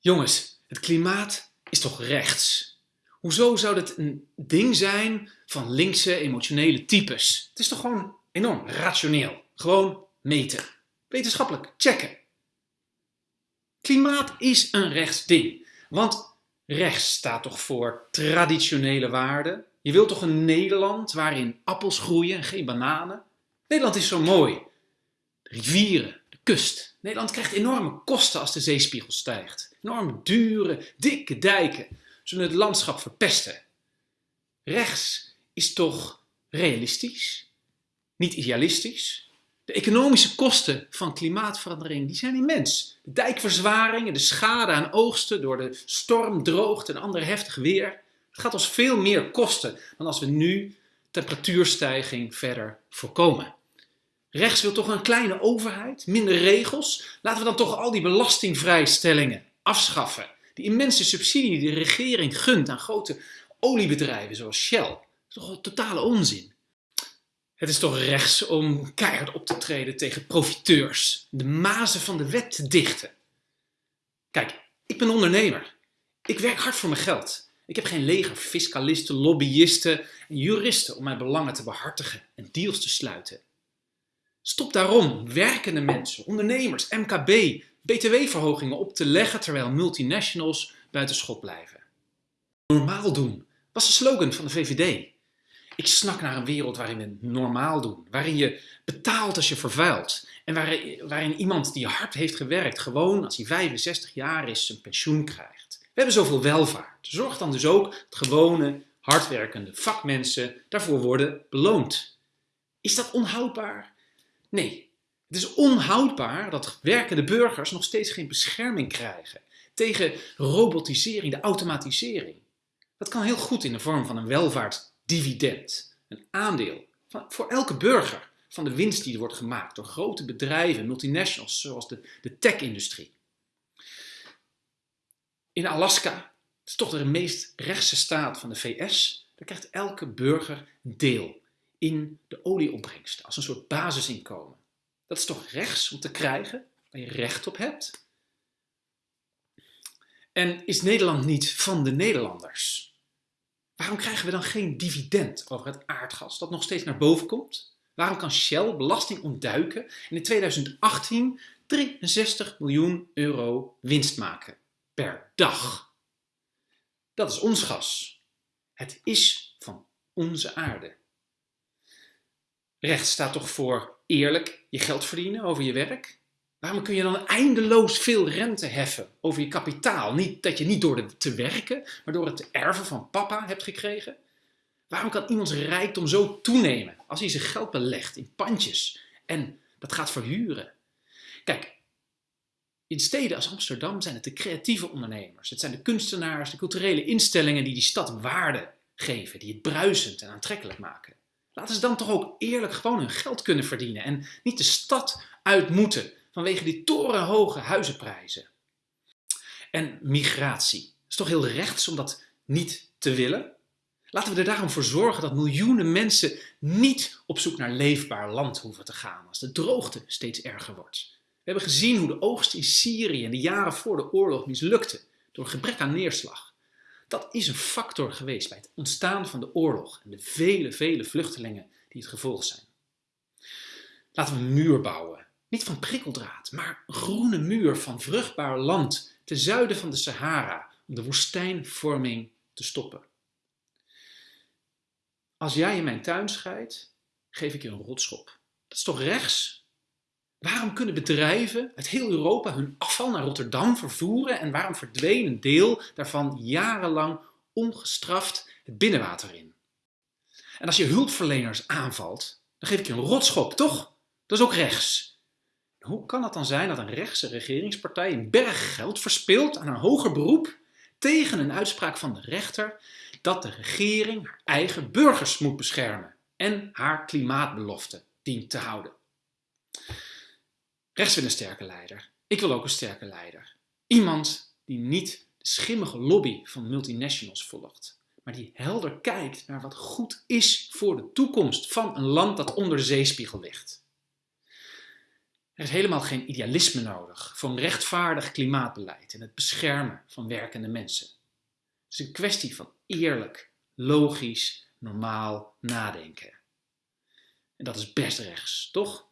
Jongens, het klimaat is toch rechts? Hoezo zou dat een ding zijn van linkse emotionele types? Het is toch gewoon enorm rationeel. Gewoon meten. Wetenschappelijk checken. Klimaat is een rechts ding. Want rechts staat toch voor traditionele waarden? Je wilt toch een Nederland waarin appels groeien en geen bananen? Nederland is zo mooi. Rivieren, kust. Nederland krijgt enorme kosten als de zeespiegel stijgt. Enorme dure, dikke dijken zullen het landschap verpesten. Rechts is toch realistisch? Niet idealistisch? De economische kosten van klimaatverandering die zijn immens. De dijkverzwaringen, de schade aan oogsten door de storm, droogte en ander heftig weer. Het gaat ons veel meer kosten dan als we nu temperatuurstijging verder voorkomen. Rechts wil toch een kleine overheid, minder regels. Laten we dan toch al die belastingvrijstellingen afschaffen. Die immense subsidie die de regering gunt aan grote oliebedrijven zoals Shell. Dat is toch wel totale onzin. Het is toch rechts om keihard op te treden tegen profiteurs, de mazen van de wet te dichten. Kijk, ik ben ondernemer. Ik werk hard voor mijn geld. Ik heb geen leger fiscalisten, lobbyisten en juristen om mijn belangen te behartigen en deals te sluiten. Stop daarom werkende mensen, ondernemers, MKB, btw-verhogingen op te leggen terwijl multinationals buiten schot blijven. Normaal doen was de slogan van de VVD. Ik snak naar een wereld waarin we normaal doen, waarin je betaalt als je vervuilt en waarin, waarin iemand die hard heeft gewerkt gewoon als hij 65 jaar is zijn pensioen krijgt. We hebben zoveel welvaart. Zorg dan dus ook dat gewone, hardwerkende vakmensen daarvoor worden beloond. Is dat onhoudbaar? Nee, het is onhoudbaar dat werkende burgers nog steeds geen bescherming krijgen tegen robotisering, de automatisering. Dat kan heel goed in de vorm van een welvaartsdividend, een aandeel voor elke burger van de winst die er wordt gemaakt door grote bedrijven, multinationals zoals de, de tech-industrie. In Alaska, dat is toch de meest rechtse staat van de VS, daar krijgt elke burger deel in de olieopbrengsten als een soort basisinkomen. Dat is toch rechts om te krijgen, waar je recht op hebt? En is Nederland niet van de Nederlanders? Waarom krijgen we dan geen dividend over het aardgas dat nog steeds naar boven komt? Waarom kan Shell belasting ontduiken en in 2018 63 miljoen euro winst maken per dag? Dat is ons gas. Het is van onze aarde. Recht staat toch voor eerlijk je geld verdienen over je werk? Waarom kun je dan eindeloos veel rente heffen over je kapitaal? Niet dat je niet door te werken, maar door het te erven van papa hebt gekregen? Waarom kan iemands rijkdom zo toenemen als hij zijn geld belegt in pandjes en dat gaat verhuren? Kijk, in steden als Amsterdam zijn het de creatieve ondernemers. Het zijn de kunstenaars, de culturele instellingen die die stad waarde geven, die het bruisend en aantrekkelijk maken. Laten ze dan toch ook eerlijk gewoon hun geld kunnen verdienen en niet de stad uit moeten vanwege die torenhoge huizenprijzen. En migratie. Het is toch heel rechts om dat niet te willen? Laten we er daarom voor zorgen dat miljoenen mensen niet op zoek naar leefbaar land hoeven te gaan als de droogte steeds erger wordt. We hebben gezien hoe de oogst in Syrië in de jaren voor de oorlog mislukte door gebrek aan neerslag. Dat is een factor geweest bij het ontstaan van de oorlog en de vele, vele vluchtelingen die het gevolg zijn. Laten we een muur bouwen. Niet van prikkeldraad, maar een groene muur van vruchtbaar land ten zuiden van de Sahara om de woestijnvorming te stoppen. Als jij in mijn tuin scheidt, geef ik je een rotschop. Dat is toch rechts? Waarom kunnen bedrijven uit heel Europa hun afval naar Rotterdam vervoeren en waarom verdween een deel daarvan jarenlang ongestraft het binnenwater in? En als je hulpverleners aanvalt, dan geef ik je een rotschop, toch? Dat is ook rechts. Hoe kan het dan zijn dat een rechtse regeringspartij een berg geld verspilt aan een hoger beroep tegen een uitspraak van de rechter dat de regering haar eigen burgers moet beschermen en haar klimaatbelofte dient te houden? Rechts wil een sterke leider. Ik wil ook een sterke leider. Iemand die niet de schimmige lobby van multinationals volgt, maar die helder kijkt naar wat goed is voor de toekomst van een land dat onder de zeespiegel ligt. Er is helemaal geen idealisme nodig voor een rechtvaardig klimaatbeleid en het beschermen van werkende mensen. Het is een kwestie van eerlijk, logisch, normaal nadenken. En dat is best rechts, toch?